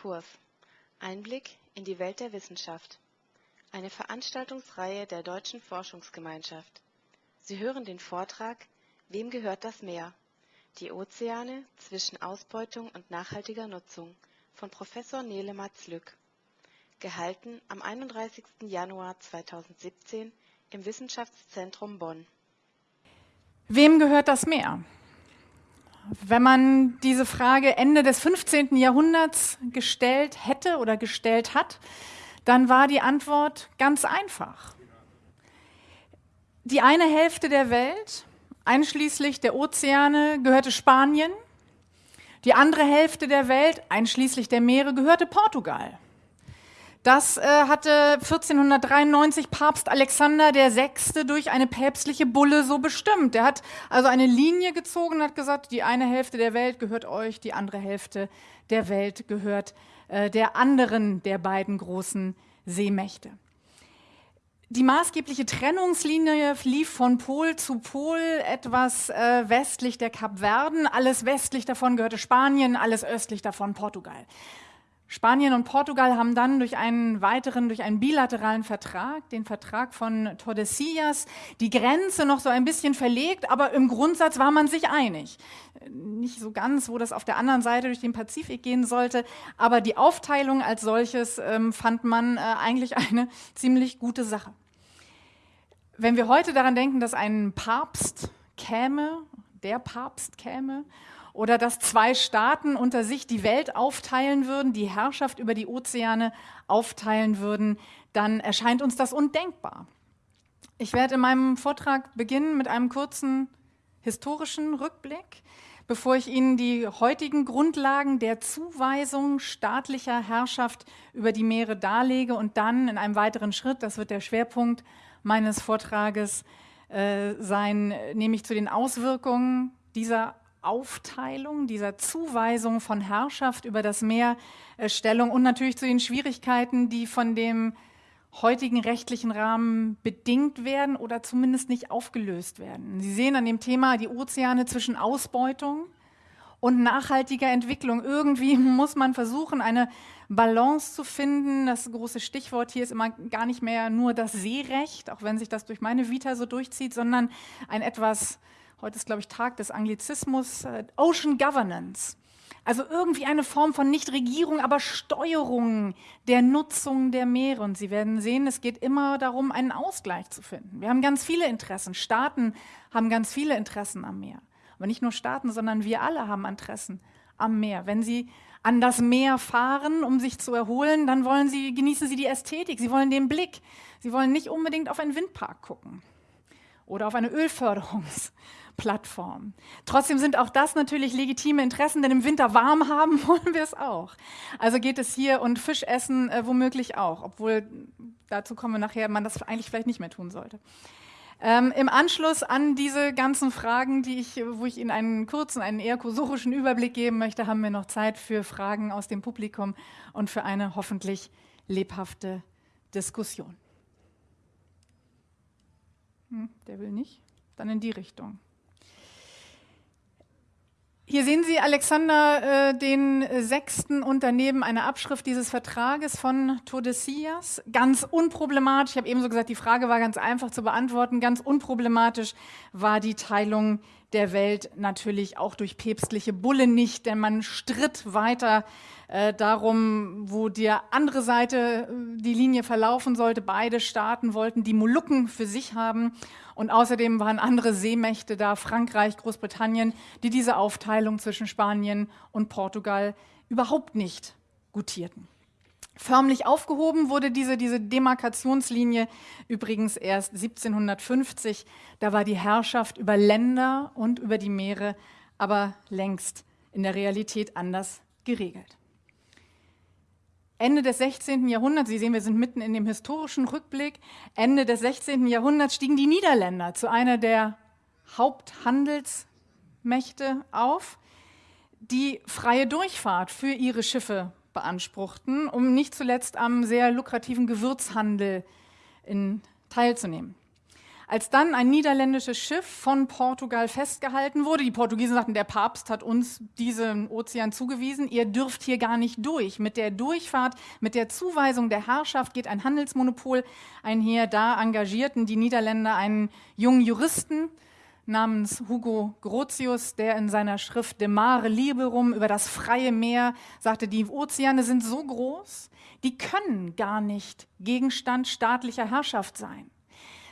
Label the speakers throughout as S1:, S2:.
S1: Diskurs. Einblick in die Welt der Wissenschaft. Eine Veranstaltungsreihe der Deutschen Forschungsgemeinschaft. Sie hören den Vortrag Wem gehört das Meer? Die Ozeane zwischen Ausbeutung und nachhaltiger Nutzung von Professor Nele Matz-Lück. Gehalten am 31. Januar 2017 im Wissenschaftszentrum Bonn.
S2: Wem gehört das Meer? Wenn man diese Frage Ende des 15. Jahrhunderts gestellt hätte oder gestellt hat, dann war die Antwort ganz einfach. Die eine Hälfte der Welt, einschließlich der Ozeane, gehörte Spanien. Die andere Hälfte der Welt, einschließlich der Meere, gehörte Portugal. Das äh, hatte 1493 Papst Alexander VI. durch eine päpstliche Bulle so bestimmt. Er hat also eine Linie gezogen und hat gesagt, die eine Hälfte der Welt gehört euch, die andere Hälfte der Welt gehört äh, der anderen der beiden großen Seemächte. Die maßgebliche Trennungslinie lief von Pol zu Pol, etwas äh, westlich der Kapverden. Alles westlich davon gehörte Spanien, alles östlich davon Portugal. Spanien und Portugal haben dann durch einen weiteren, durch einen bilateralen Vertrag, den Vertrag von Tordesillas, die Grenze noch so ein bisschen verlegt, aber im Grundsatz war man sich einig. Nicht so ganz, wo das auf der anderen Seite durch den Pazifik gehen sollte, aber die Aufteilung als solches ähm, fand man äh, eigentlich eine ziemlich gute Sache. Wenn wir heute daran denken, dass ein Papst käme, der Papst käme oder dass zwei Staaten unter sich die Welt aufteilen würden, die Herrschaft über die Ozeane aufteilen würden, dann erscheint uns das undenkbar. Ich werde in meinem Vortrag beginnen mit einem kurzen historischen Rückblick, bevor ich Ihnen die heutigen Grundlagen der Zuweisung staatlicher Herrschaft über die Meere darlege und dann in einem weiteren Schritt, das wird der Schwerpunkt meines Vortrages äh, sein, nämlich zu den Auswirkungen dieser Aufteilung, dieser Zuweisung von Herrschaft über das Meer äh, Stellung und natürlich zu den Schwierigkeiten, die von dem heutigen rechtlichen Rahmen bedingt werden oder zumindest nicht aufgelöst werden. Sie sehen an dem Thema die Ozeane zwischen Ausbeutung und nachhaltiger Entwicklung. Irgendwie muss man versuchen, eine Balance zu finden. Das große Stichwort hier ist immer gar nicht mehr nur das Seerecht, auch wenn sich das durch meine Vita so durchzieht, sondern ein etwas heute ist, glaube ich, Tag des Anglizismus, äh, Ocean Governance. Also irgendwie eine Form von nicht Regierung, aber Steuerung der Nutzung der Meere. Und Sie werden sehen, es geht immer darum, einen Ausgleich zu finden. Wir haben ganz viele Interessen. Staaten haben ganz viele Interessen am Meer. Aber nicht nur Staaten, sondern wir alle haben Interessen am Meer. Wenn Sie an das Meer fahren, um sich zu erholen, dann wollen Sie, genießen Sie die Ästhetik, Sie wollen den Blick. Sie wollen nicht unbedingt auf einen Windpark gucken oder auf eine Ölförderungs- Plattform. Trotzdem sind auch das natürlich legitime Interessen, denn im Winter warm haben wollen wir es auch. Also geht es hier und Fisch essen äh, womöglich auch, obwohl dazu kommen wir nachher, man das eigentlich vielleicht nicht mehr tun sollte. Ähm, Im Anschluss an diese ganzen Fragen, die ich, wo ich Ihnen einen kurzen, einen eher kursorischen Überblick geben möchte, haben wir noch Zeit für Fragen aus dem Publikum und für eine hoffentlich lebhafte Diskussion. Hm, der will nicht. Dann in die Richtung. Hier sehen Sie Alexander äh, den Sechsten und daneben eine Abschrift dieses Vertrages von Tordesillas. Ganz unproblematisch, ich habe eben so gesagt, die Frage war ganz einfach zu beantworten. Ganz unproblematisch war die Teilung der Welt natürlich auch durch päpstliche Bulle nicht, denn man stritt weiter äh, darum, wo die andere Seite äh, die Linie verlaufen sollte. Beide Staaten wollten die Molukken für sich haben und außerdem waren andere Seemächte da, Frankreich, Großbritannien, die diese Aufteilung zwischen Spanien und Portugal überhaupt nicht gutierten. Förmlich aufgehoben wurde diese, diese Demarkationslinie übrigens erst 1750. Da war die Herrschaft über Länder und über die Meere aber längst in der Realität anders geregelt. Ende des 16. Jahrhunderts, Sie sehen, wir sind mitten in dem historischen Rückblick, Ende des 16. Jahrhunderts stiegen die Niederländer zu einer der Haupthandelsmächte auf, die freie Durchfahrt für ihre Schiffe beanspruchten, um nicht zuletzt am sehr lukrativen Gewürzhandel in, teilzunehmen. Als dann ein niederländisches Schiff von Portugal festgehalten wurde, die Portugiesen sagten, der Papst hat uns diesen Ozean zugewiesen, ihr dürft hier gar nicht durch. Mit der Durchfahrt, mit der Zuweisung der Herrschaft geht ein Handelsmonopol einher. Da engagierten die Niederländer einen jungen Juristen, namens Hugo Grotius, der in seiner Schrift De Mare Liberum über das freie Meer sagte, die Ozeane sind so groß, die können gar nicht Gegenstand staatlicher Herrschaft sein.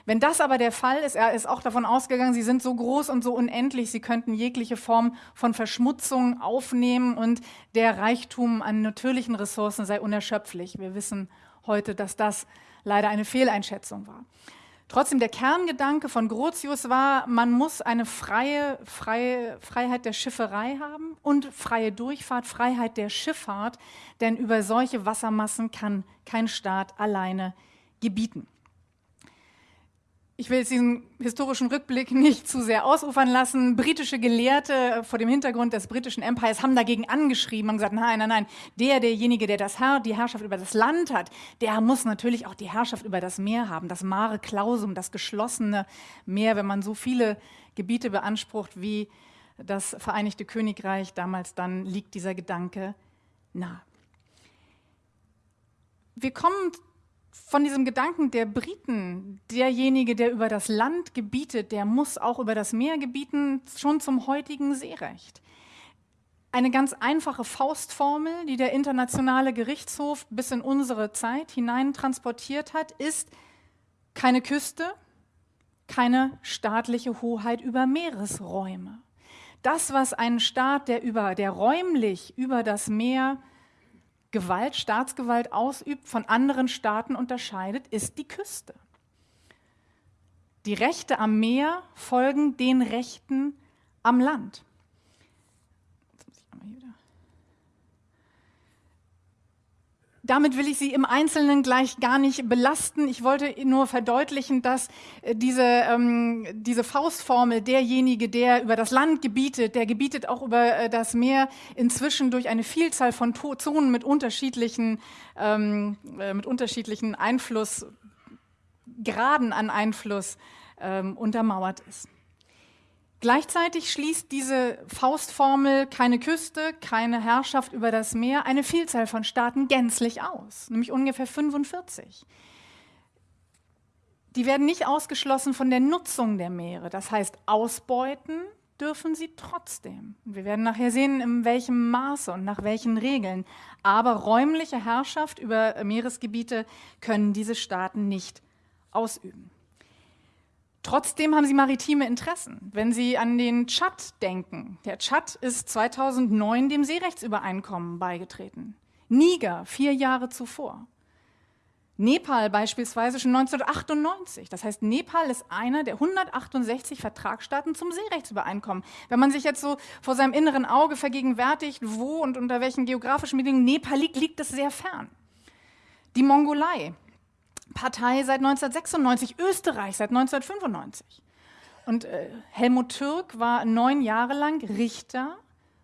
S2: Wenn das aber der Fall ist, er ist auch davon ausgegangen, sie sind so groß und so unendlich, sie könnten jegliche Form von Verschmutzung aufnehmen und der Reichtum an natürlichen Ressourcen sei unerschöpflich. Wir wissen heute, dass das leider eine Fehleinschätzung war. Trotzdem, der Kerngedanke von Grotius war, man muss eine freie, freie Freiheit der Schifferei haben und freie Durchfahrt, Freiheit der Schifffahrt, denn über solche Wassermassen kann kein Staat alleine gebieten. Ich will jetzt diesen historischen Rückblick nicht zu sehr ausufern lassen. Britische Gelehrte vor dem Hintergrund des britischen Empires haben dagegen angeschrieben und gesagt, nein, nein, nein, der, derjenige, der das Herr, die Herrschaft über das Land hat, der muss natürlich auch die Herrschaft über das Meer haben, das Mare Clausum, das geschlossene Meer, wenn man so viele Gebiete beansprucht wie das Vereinigte Königreich damals, dann liegt dieser Gedanke nah. Wir kommen von diesem Gedanken der Briten, derjenige, der über das Land gebietet, der muss auch über das Meer gebieten, schon zum heutigen Seerecht. Eine ganz einfache Faustformel, die der internationale Gerichtshof bis in unsere Zeit hinein transportiert hat, ist keine Küste, keine staatliche Hoheit über Meeresräume. Das, was ein Staat, der, über, der räumlich über das Meer Gewalt, Staatsgewalt ausübt, von anderen Staaten unterscheidet, ist die Küste. Die Rechte am Meer folgen den Rechten am Land. Damit will ich Sie im Einzelnen gleich gar nicht belasten. Ich wollte nur verdeutlichen, dass äh, diese, ähm, diese Faustformel, derjenige, der über das Land gebietet, der gebietet auch über äh, das Meer, inzwischen durch eine Vielzahl von Zonen mit unterschiedlichen, ähm, äh, mit unterschiedlichen Einflussgraden an Einfluss ähm, untermauert ist. Gleichzeitig schließt diese Faustformel keine Küste, keine Herrschaft über das Meer, eine Vielzahl von Staaten gänzlich aus, nämlich ungefähr 45. Die werden nicht ausgeschlossen von der Nutzung der Meere, das heißt ausbeuten dürfen sie trotzdem. Wir werden nachher sehen, in welchem Maße und nach welchen Regeln. Aber räumliche Herrschaft über Meeresgebiete können diese Staaten nicht ausüben. Trotzdem haben sie maritime Interessen. Wenn Sie an den Tschad denken, der Tschad ist 2009 dem Seerechtsübereinkommen beigetreten. Niger vier Jahre zuvor. Nepal beispielsweise schon 1998. Das heißt, Nepal ist einer der 168 Vertragsstaaten zum Seerechtsübereinkommen. Wenn man sich jetzt so vor seinem inneren Auge vergegenwärtigt, wo und unter welchen geografischen Bedingungen Nepal liegt, liegt es sehr fern. Die Mongolei, Partei seit 1996, Österreich seit 1995. Und äh, Helmut Türk war neun Jahre lang Richter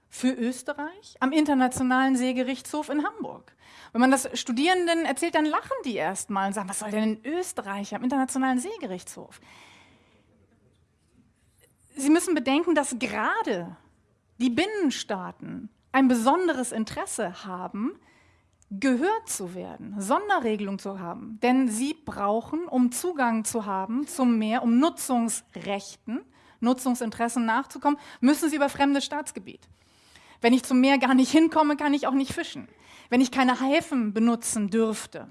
S2: für Österreich am Internationalen Seegerichtshof in Hamburg. Wenn man das Studierenden erzählt, dann lachen die erstmal und sagen, was soll denn in Österreich am Internationalen Seegerichtshof? Sie müssen bedenken, dass gerade die Binnenstaaten ein besonderes Interesse haben, gehört zu werden, Sonderregelung zu haben. Denn sie brauchen, um Zugang zu haben zum Meer, um Nutzungsrechten, Nutzungsinteressen nachzukommen, müssen sie über fremdes Staatsgebiet. Wenn ich zum Meer gar nicht hinkomme, kann ich auch nicht fischen. Wenn ich keine Häfen benutzen dürfte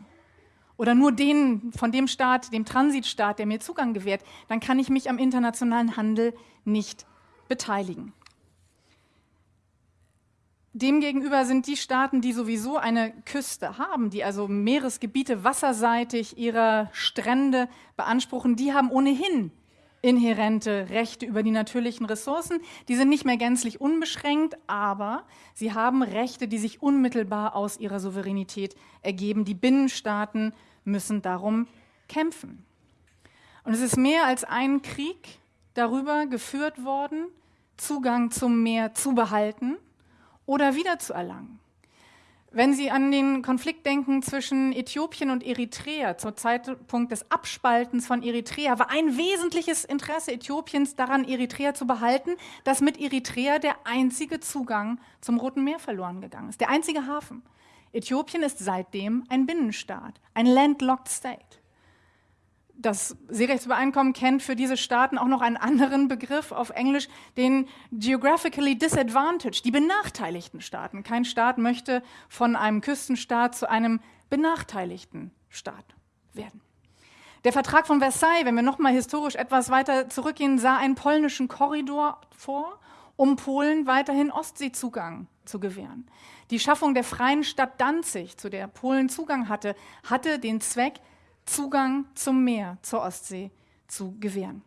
S2: oder nur den von dem Staat, dem Transitstaat, der mir Zugang gewährt, dann kann ich mich am internationalen Handel nicht beteiligen. Demgegenüber sind die Staaten, die sowieso eine Küste haben, die also Meeresgebiete wasserseitig ihrer Strände beanspruchen, die haben ohnehin inhärente Rechte über die natürlichen Ressourcen. Die sind nicht mehr gänzlich unbeschränkt, aber sie haben Rechte, die sich unmittelbar aus ihrer Souveränität ergeben. Die Binnenstaaten müssen darum kämpfen. Und es ist mehr als ein Krieg darüber geführt worden, Zugang zum Meer zu behalten oder wiederzuerlangen. Wenn Sie an den Konflikt denken zwischen Äthiopien und Eritrea, zum Zeitpunkt des Abspaltens von Eritrea, war ein wesentliches Interesse Äthiopiens daran, Eritrea zu behalten, dass mit Eritrea der einzige Zugang zum Roten Meer verloren gegangen ist, der einzige Hafen. Äthiopien ist seitdem ein Binnenstaat, ein landlocked state das Seerechtsübereinkommen kennt für diese Staaten auch noch einen anderen Begriff auf Englisch, den geographically disadvantaged, die benachteiligten Staaten. Kein Staat möchte von einem Küstenstaat zu einem benachteiligten Staat werden. Der Vertrag von Versailles, wenn wir noch mal historisch etwas weiter zurückgehen, sah einen polnischen Korridor vor, um Polen weiterhin Ostseezugang zu gewähren. Die Schaffung der freien Stadt Danzig, zu der Polen Zugang hatte, hatte den Zweck, Zugang zum Meer, zur Ostsee zu gewähren.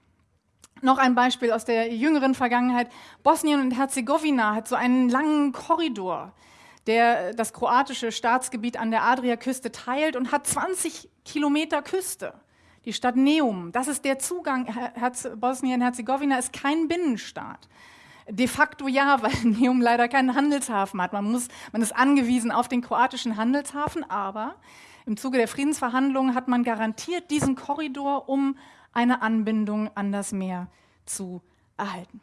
S2: Noch ein Beispiel aus der jüngeren Vergangenheit. Bosnien und Herzegowina hat so einen langen Korridor, der das kroatische Staatsgebiet an der Adriaküste teilt und hat 20 Kilometer Küste. Die Stadt Neum, das ist der Zugang. Bosnien-Herzegowina ist kein Binnenstaat. De facto ja, weil Neum leider keinen Handelshafen hat. Man, muss, man ist angewiesen auf den kroatischen Handelshafen, aber im Zuge der Friedensverhandlungen hat man garantiert diesen Korridor, um eine Anbindung an das Meer zu erhalten.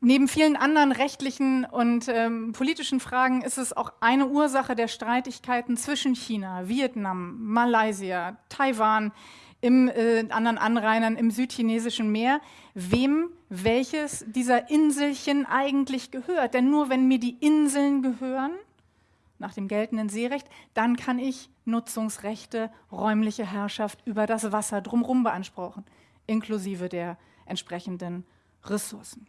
S2: Neben vielen anderen rechtlichen und ähm, politischen Fragen ist es auch eine Ursache der Streitigkeiten zwischen China, Vietnam, Malaysia, Taiwan, im äh, anderen Anrainern im südchinesischen Meer, wem welches dieser Inselchen eigentlich gehört. Denn nur wenn mir die Inseln gehören, nach dem geltenden Seerecht, dann kann ich Nutzungsrechte, räumliche Herrschaft über das Wasser drumherum beanspruchen, inklusive der entsprechenden Ressourcen.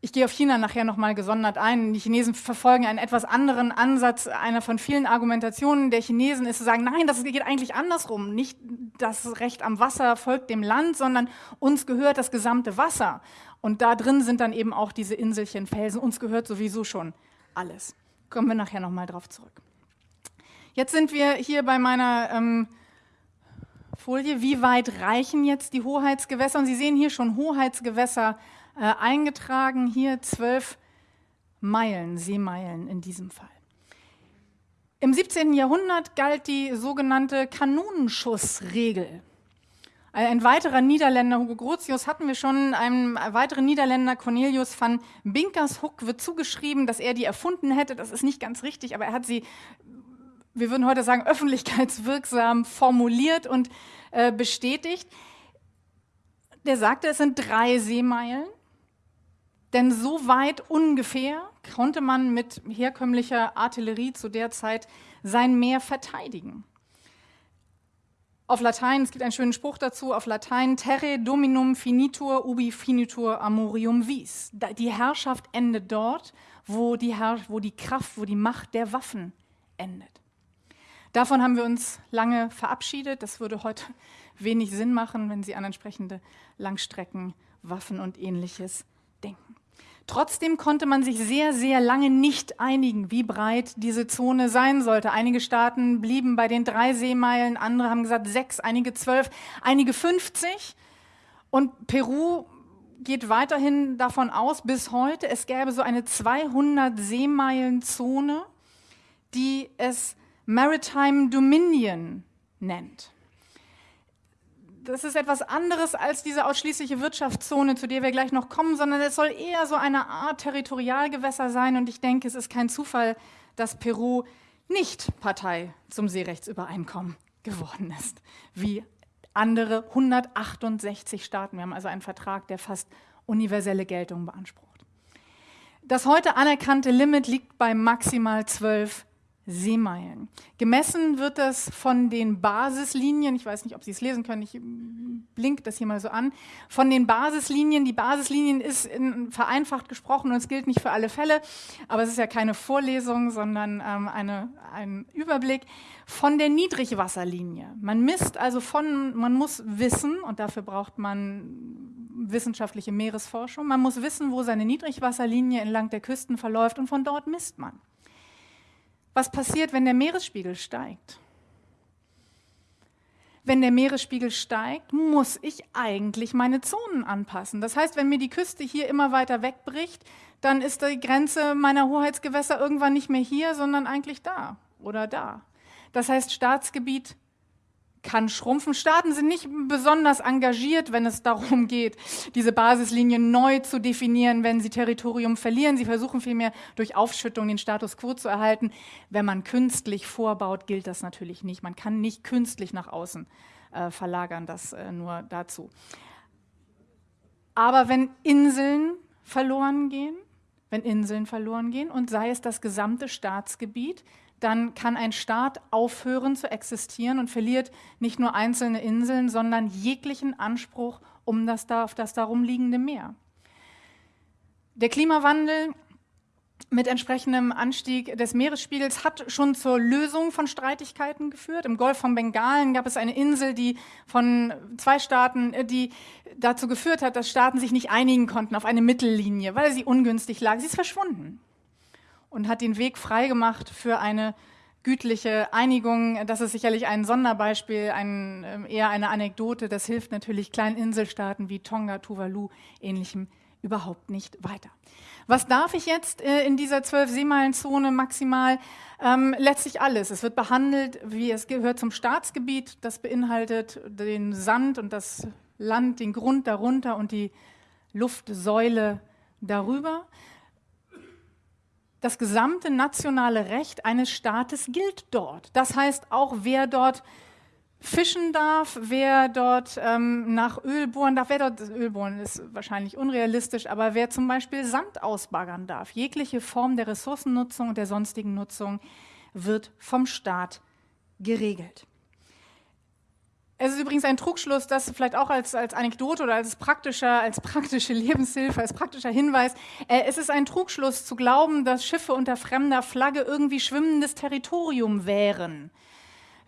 S2: Ich gehe auf China nachher nochmal gesondert ein. Die Chinesen verfolgen einen etwas anderen Ansatz. Einer von vielen Argumentationen der Chinesen ist zu sagen, nein, das geht eigentlich andersrum. Nicht das Recht am Wasser folgt dem Land, sondern uns gehört das gesamte Wasser. Und da drin sind dann eben auch diese Inselchen, Felsen. Uns gehört sowieso schon alles. Kommen wir nachher nochmal drauf zurück. Jetzt sind wir hier bei meiner ähm, Folie. Wie weit reichen jetzt die Hoheitsgewässer? Und Sie sehen hier schon Hoheitsgewässer äh, eingetragen. Hier zwölf Meilen, Seemeilen in diesem Fall. Im 17. Jahrhundert galt die sogenannte Kanonenschussregel. Ein weiterer Niederländer, Hugo Grotius, hatten wir schon. Einem weiteren Niederländer, Cornelius van Binkershoek, wird zugeschrieben, dass er die erfunden hätte. Das ist nicht ganz richtig, aber er hat sie, wir würden heute sagen, öffentlichkeitswirksam formuliert und äh, bestätigt. Der sagte, es sind drei Seemeilen. Denn so weit ungefähr konnte man mit herkömmlicher Artillerie zu der Zeit sein Meer verteidigen auf Latein, es gibt einen schönen Spruch dazu, auf Latein, terre dominum finitur ubi finitur amorium vis. Die Herrschaft endet dort, wo die, Herr, wo die Kraft, wo die Macht der Waffen endet. Davon haben wir uns lange verabschiedet. Das würde heute wenig Sinn machen, wenn Sie an entsprechende Langstreckenwaffen und ähnliches denken. Trotzdem konnte man sich sehr, sehr lange nicht einigen, wie breit diese Zone sein sollte. Einige Staaten blieben bei den drei Seemeilen, andere haben gesagt sechs, einige zwölf, einige 50. Und Peru geht weiterhin davon aus, bis heute, es gäbe so eine 200 Seemeilen Zone, die es Maritime Dominion nennt das ist etwas anderes als diese ausschließliche Wirtschaftszone, zu der wir gleich noch kommen, sondern es soll eher so eine Art Territorialgewässer sein. Und ich denke, es ist kein Zufall, dass Peru nicht Partei zum Seerechtsübereinkommen geworden ist, wie andere 168 Staaten. Wir haben also einen Vertrag, der fast universelle Geltung beansprucht. Das heute anerkannte Limit liegt bei maximal 12 Seemeilen. Gemessen wird das von den Basislinien, ich weiß nicht, ob Sie es lesen können, ich blink das hier mal so an, von den Basislinien, die Basislinien ist in, vereinfacht gesprochen und es gilt nicht für alle Fälle, aber es ist ja keine Vorlesung, sondern ähm, eine, ein Überblick von der Niedrigwasserlinie. Man misst also von, man muss wissen, und dafür braucht man wissenschaftliche Meeresforschung, man muss wissen, wo seine Niedrigwasserlinie entlang der Küsten verläuft und von dort misst man. Was passiert, wenn der Meeresspiegel steigt? wenn der Meeresspiegel steigt, muss ich eigentlich meine Zonen anpassen. Das heißt, wenn mir die Küste hier immer weiter wegbricht, dann ist die Grenze meiner Hoheitsgewässer irgendwann nicht mehr hier, sondern eigentlich da oder da. Das heißt, Staatsgebiet kann schrumpfen. Staaten sind nicht besonders engagiert, wenn es darum geht, diese Basislinien neu zu definieren, wenn sie Territorium verlieren. Sie versuchen vielmehr durch Aufschüttung den Status quo zu erhalten. Wenn man künstlich vorbaut, gilt das natürlich nicht. Man kann nicht künstlich nach außen äh, verlagern, das äh, nur dazu. Aber wenn Inseln verloren gehen, wenn Inseln verloren gehen und sei es das gesamte Staatsgebiet, dann kann ein Staat aufhören zu existieren und verliert nicht nur einzelne Inseln, sondern jeglichen Anspruch um das, auf das darum liegende Meer. Der Klimawandel mit entsprechendem Anstieg des Meeresspiegels hat schon zur Lösung von Streitigkeiten geführt. Im Golf von Bengalen gab es eine Insel, die von zwei Staaten, äh, die dazu geführt hat, dass Staaten sich nicht einigen konnten auf eine Mittellinie, weil sie ungünstig lag. Sie ist verschwunden und hat den Weg freigemacht für eine gütliche Einigung. Das ist sicherlich ein Sonderbeispiel, ein, ähm, eher eine Anekdote. Das hilft natürlich kleinen Inselstaaten wie Tonga, Tuvalu, ähnlichem überhaupt nicht weiter. Was darf ich jetzt äh, in dieser zwölf Seemeilenzone maximal? Ähm, letztlich alles. Es wird behandelt, wie es gehört zum Staatsgebiet. Das beinhaltet den Sand und das Land, den Grund darunter und die Luftsäule darüber das gesamte nationale Recht eines Staates gilt dort. Das heißt, auch wer dort fischen darf, wer dort ähm, nach Öl bohren darf, wer dort Öl bohren ist wahrscheinlich unrealistisch, aber wer zum Beispiel Sand ausbaggern darf, jegliche Form der Ressourcennutzung und der sonstigen Nutzung wird vom Staat geregelt. Es ist übrigens ein Trugschluss, das vielleicht auch als, als Anekdote oder als praktischer, als praktische Lebenshilfe, als praktischer Hinweis. Äh, es ist ein Trugschluss zu glauben, dass Schiffe unter fremder Flagge irgendwie schwimmendes Territorium wären.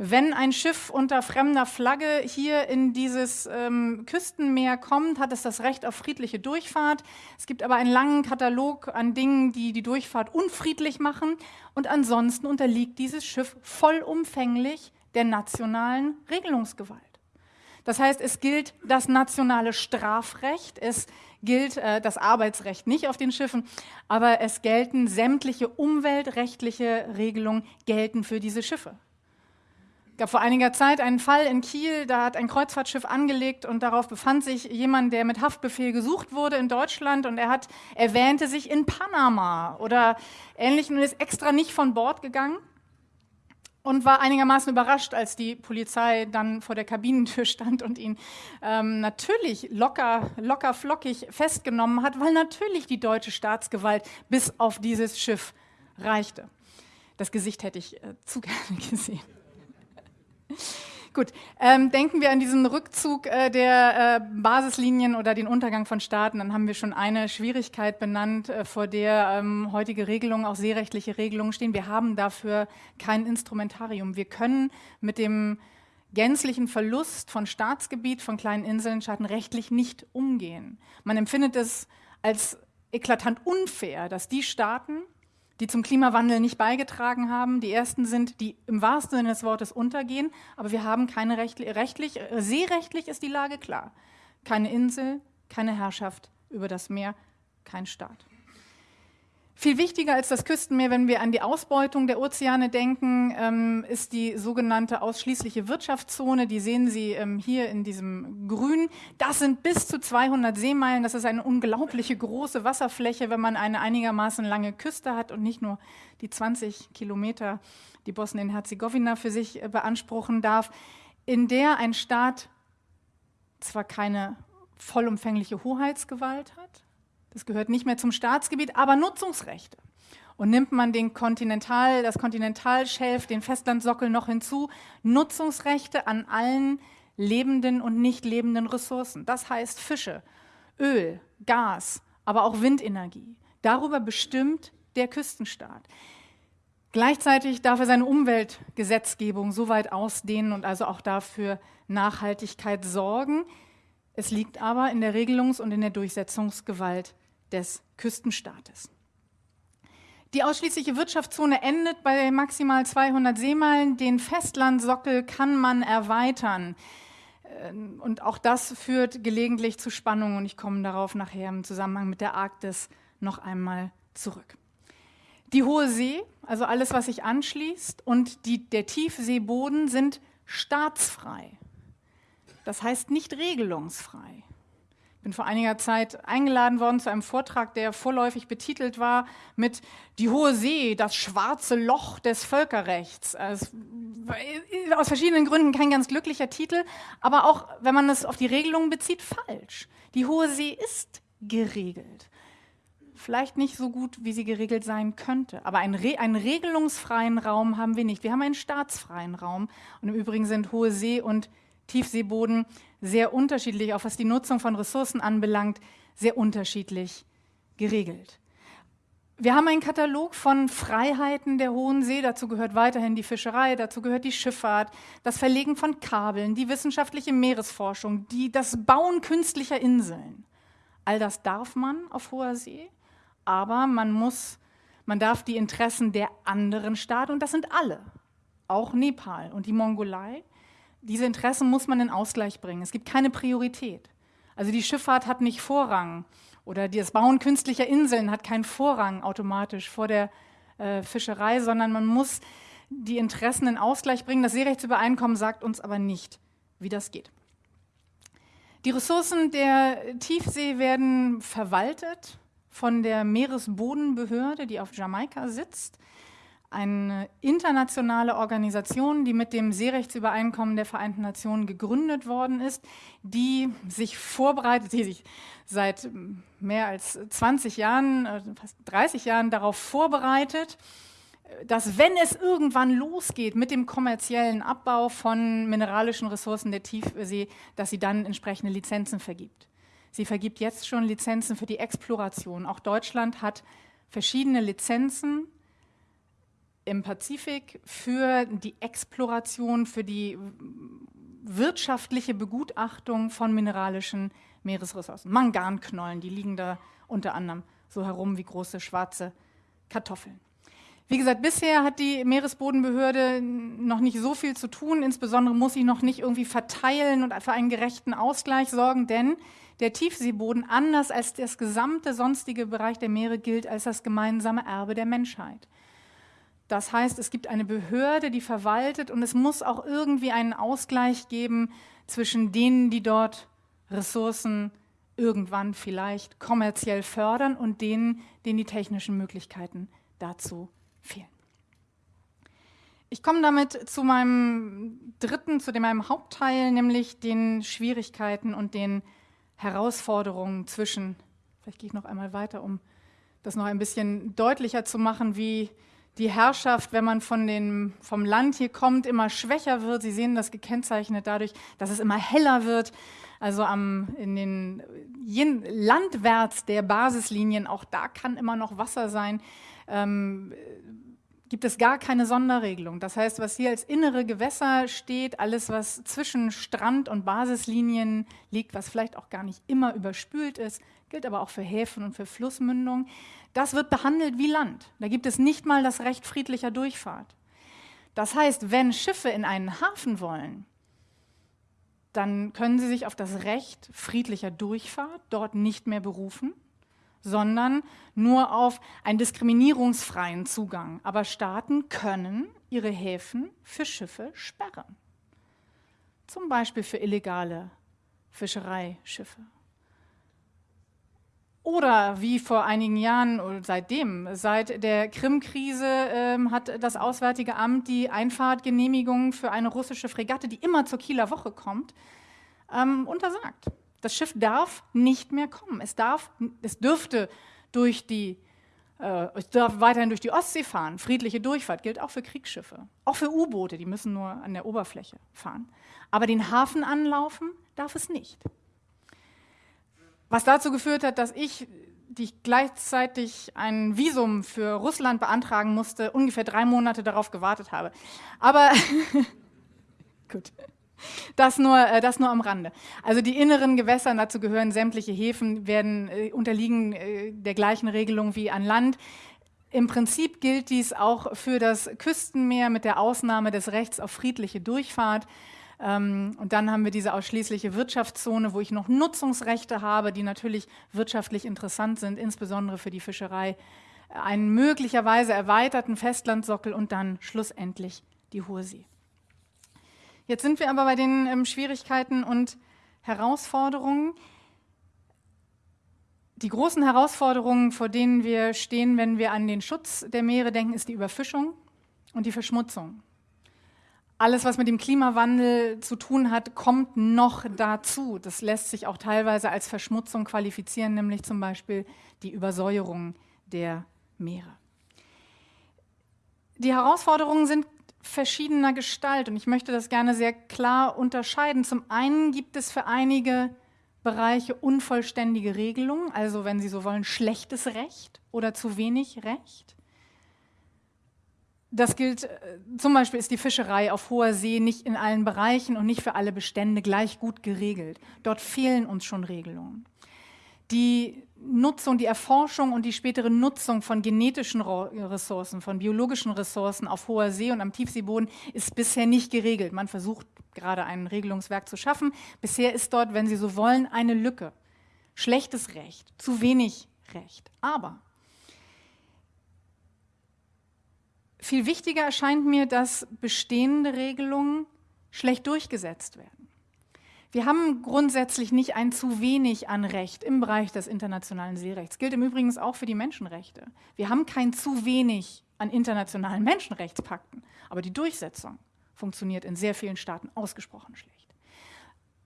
S2: Wenn ein Schiff unter fremder Flagge hier in dieses ähm, Küstenmeer kommt, hat es das Recht auf friedliche Durchfahrt. Es gibt aber einen langen Katalog an Dingen, die die Durchfahrt unfriedlich machen. Und ansonsten unterliegt dieses Schiff vollumfänglich der nationalen Regelungsgewalt. Das heißt, es gilt das nationale Strafrecht, es gilt äh, das Arbeitsrecht nicht auf den Schiffen, aber es gelten sämtliche umweltrechtliche Regelungen gelten für diese Schiffe. Gab vor einiger Zeit einen Fall in Kiel, da hat ein Kreuzfahrtschiff angelegt und darauf befand sich jemand, der mit Haftbefehl gesucht wurde in Deutschland und er hat erwähnte sich in Panama oder ähnlichem und ist extra nicht von Bord gegangen und war einigermaßen überrascht, als die Polizei dann vor der Kabinentür stand und ihn ähm, natürlich locker, locker flockig festgenommen hat, weil natürlich die deutsche Staatsgewalt bis auf dieses Schiff reichte. Das Gesicht hätte ich äh, zu gerne gesehen. Gut, ähm, denken wir an diesen Rückzug äh, der äh, Basislinien oder den Untergang von Staaten, dann haben wir schon eine Schwierigkeit benannt, äh, vor der ähm, heutige Regelungen, auch seerechtliche Regelungen stehen. Wir haben dafür kein Instrumentarium. Wir können mit dem gänzlichen Verlust von Staatsgebiet, von kleinen Inseln, Staaten rechtlich nicht umgehen. Man empfindet es als eklatant unfair, dass die Staaten, die zum Klimawandel nicht beigetragen haben. Die ersten sind, die im wahrsten Sinne des Wortes untergehen, aber wir haben keine rechtlich, rechtlich, seerechtlich ist die Lage klar. Keine Insel, keine Herrschaft über das Meer, kein Staat. Viel wichtiger als das Küstenmeer, wenn wir an die Ausbeutung der Ozeane denken, ähm, ist die sogenannte ausschließliche Wirtschaftszone. Die sehen Sie ähm, hier in diesem Grün. Das sind bis zu 200 Seemeilen. Das ist eine unglaubliche große Wasserfläche, wenn man eine einigermaßen lange Küste hat und nicht nur die 20 Kilometer, die Bosnien-Herzegowina für sich äh, beanspruchen darf, in der ein Staat zwar keine vollumfängliche Hoheitsgewalt hat, das gehört nicht mehr zum Staatsgebiet, aber Nutzungsrechte. Und nimmt man den Kontinental, das Kontinentalschelf, den Festlandsockel noch hinzu, Nutzungsrechte an allen lebenden und nicht lebenden Ressourcen. Das heißt Fische, Öl, Gas, aber auch Windenergie. Darüber bestimmt der Küstenstaat. Gleichzeitig darf er seine Umweltgesetzgebung so weit ausdehnen und also auch dafür Nachhaltigkeit sorgen. Es liegt aber in der Regelungs- und in der Durchsetzungsgewalt des Küstenstaates. Die ausschließliche Wirtschaftszone endet bei maximal 200 Seemeilen. Den Festlandsockel kann man erweitern. Ähm, und auch das führt gelegentlich zu Spannungen und ich komme darauf nachher im Zusammenhang mit der Arktis noch einmal zurück. Die Hohe See, also alles, was sich anschließt, und die, der Tiefseeboden sind staatsfrei. Das heißt nicht regelungsfrei. Ich bin vor einiger Zeit eingeladen worden zu einem Vortrag, der vorläufig betitelt war mit Die Hohe See, das schwarze Loch des Völkerrechts. Also, aus verschiedenen Gründen kein ganz glücklicher Titel, aber auch, wenn man es auf die Regelungen bezieht, falsch. Die Hohe See ist geregelt. Vielleicht nicht so gut, wie sie geregelt sein könnte, aber einen, Re einen regelungsfreien Raum haben wir nicht. Wir haben einen staatsfreien Raum und im Übrigen sind Hohe See und Tiefseeboden sehr unterschiedlich, auch was die Nutzung von Ressourcen anbelangt, sehr unterschiedlich geregelt. Wir haben einen Katalog von Freiheiten der Hohen See. Dazu gehört weiterhin die Fischerei, dazu gehört die Schifffahrt, das Verlegen von Kabeln, die wissenschaftliche Meeresforschung, die, das Bauen künstlicher Inseln. All das darf man auf hoher See, aber man muss, man darf die Interessen der anderen Staaten, und das sind alle, auch Nepal und die Mongolei, diese Interessen muss man in Ausgleich bringen. Es gibt keine Priorität. Also die Schifffahrt hat nicht Vorrang oder das Bauen künstlicher Inseln hat keinen Vorrang automatisch vor der äh, Fischerei, sondern man muss die Interessen in Ausgleich bringen. Das Seerechtsübereinkommen sagt uns aber nicht, wie das geht. Die Ressourcen der Tiefsee werden verwaltet von der Meeresbodenbehörde, die auf Jamaika sitzt eine internationale Organisation, die mit dem Seerechtsübereinkommen der Vereinten Nationen gegründet worden ist, die sich vorbereitet, die sich seit mehr als 20 Jahren, äh, fast 30 Jahren darauf vorbereitet, dass wenn es irgendwann losgeht mit dem kommerziellen Abbau von mineralischen Ressourcen der Tiefsee, dass sie dann entsprechende Lizenzen vergibt. Sie vergibt jetzt schon Lizenzen für die Exploration. Auch Deutschland hat verschiedene Lizenzen im Pazifik für die Exploration, für die wirtschaftliche Begutachtung von mineralischen Meeresressourcen. Manganknollen, die liegen da unter anderem so herum wie große schwarze Kartoffeln. Wie gesagt, bisher hat die Meeresbodenbehörde noch nicht so viel zu tun. Insbesondere muss sie noch nicht irgendwie verteilen und für einen gerechten Ausgleich sorgen, denn der Tiefseeboden, anders als das gesamte sonstige Bereich der Meere, gilt als das gemeinsame Erbe der Menschheit. Das heißt, es gibt eine Behörde, die verwaltet und es muss auch irgendwie einen Ausgleich geben zwischen denen, die dort Ressourcen irgendwann vielleicht kommerziell fördern und denen, denen die technischen Möglichkeiten dazu fehlen. Ich komme damit zu meinem dritten, zu dem meinem Hauptteil, nämlich den Schwierigkeiten und den Herausforderungen zwischen, vielleicht gehe ich noch einmal weiter, um das noch ein bisschen deutlicher zu machen, wie die Herrschaft, wenn man von den, vom Land hier kommt, immer schwächer wird. Sie sehen das gekennzeichnet dadurch, dass es immer heller wird. Also am, in den landwärts der Basislinien, auch da kann immer noch Wasser sein, ähm, gibt es gar keine Sonderregelung. Das heißt, was hier als innere Gewässer steht, alles, was zwischen Strand und Basislinien liegt, was vielleicht auch gar nicht immer überspült ist, gilt aber auch für Häfen und für Flussmündungen. Das wird behandelt wie Land. Da gibt es nicht mal das Recht friedlicher Durchfahrt. Das heißt, wenn Schiffe in einen Hafen wollen, dann können sie sich auf das Recht friedlicher Durchfahrt dort nicht mehr berufen, sondern nur auf einen diskriminierungsfreien Zugang. Aber Staaten können ihre Häfen für Schiffe sperren. Zum Beispiel für illegale Fischereischiffe. Oder wie vor einigen Jahren oder seitdem, seit der Krim-Krise ähm, hat das Auswärtige Amt die Einfahrtgenehmigung für eine russische Fregatte, die immer zur Kieler Woche kommt, ähm, untersagt. Das Schiff darf nicht mehr kommen. Es, darf, es dürfte durch die, äh, es darf weiterhin durch die Ostsee fahren. Friedliche Durchfahrt gilt auch für Kriegsschiffe, auch für U-Boote, die müssen nur an der Oberfläche fahren. Aber den Hafen anlaufen darf es nicht. Was dazu geführt hat, dass ich, die ich gleichzeitig ein Visum für Russland beantragen musste, ungefähr drei Monate darauf gewartet habe. Aber gut. Das nur, äh, das nur am Rande. Also die inneren Gewässer, dazu gehören sämtliche Häfen, werden äh, unterliegen äh, der gleichen Regelung wie an Land. Im Prinzip gilt dies auch für das Küstenmeer mit der Ausnahme des Rechts auf friedliche Durchfahrt. Ähm, und dann haben wir diese ausschließliche Wirtschaftszone, wo ich noch Nutzungsrechte habe, die natürlich wirtschaftlich interessant sind, insbesondere für die Fischerei. Einen möglicherweise erweiterten Festlandsockel und dann schlussendlich die Hohe See. Jetzt sind wir aber bei den ähm, Schwierigkeiten und Herausforderungen. Die großen Herausforderungen, vor denen wir stehen, wenn wir an den Schutz der Meere denken, ist die Überfischung und die Verschmutzung. Alles, was mit dem Klimawandel zu tun hat, kommt noch dazu. Das lässt sich auch teilweise als Verschmutzung qualifizieren, nämlich zum Beispiel die Übersäuerung der Meere. Die Herausforderungen sind verschiedener Gestalt und ich möchte das gerne sehr klar unterscheiden. Zum einen gibt es für einige Bereiche unvollständige Regelungen, also wenn Sie so wollen, schlechtes Recht oder zu wenig Recht. Das gilt, äh, zum Beispiel ist die Fischerei auf hoher See nicht in allen Bereichen und nicht für alle Bestände gleich gut geregelt. Dort fehlen uns schon Regelungen. Die Nutzung, die Erforschung und die spätere Nutzung von genetischen Ressourcen, von biologischen Ressourcen auf hoher See und am Tiefseeboden ist bisher nicht geregelt. Man versucht gerade ein Regelungswerk zu schaffen. Bisher ist dort, wenn Sie so wollen, eine Lücke. Schlechtes Recht, zu wenig Recht. Aber viel wichtiger erscheint mir, dass bestehende Regelungen schlecht durchgesetzt werden. Wir haben grundsätzlich nicht ein zu wenig an Recht im Bereich des internationalen Seerechts. Gilt im Übrigen auch für die Menschenrechte. Wir haben kein zu wenig an internationalen Menschenrechtspakten, aber die Durchsetzung funktioniert in sehr vielen Staaten ausgesprochen schlecht.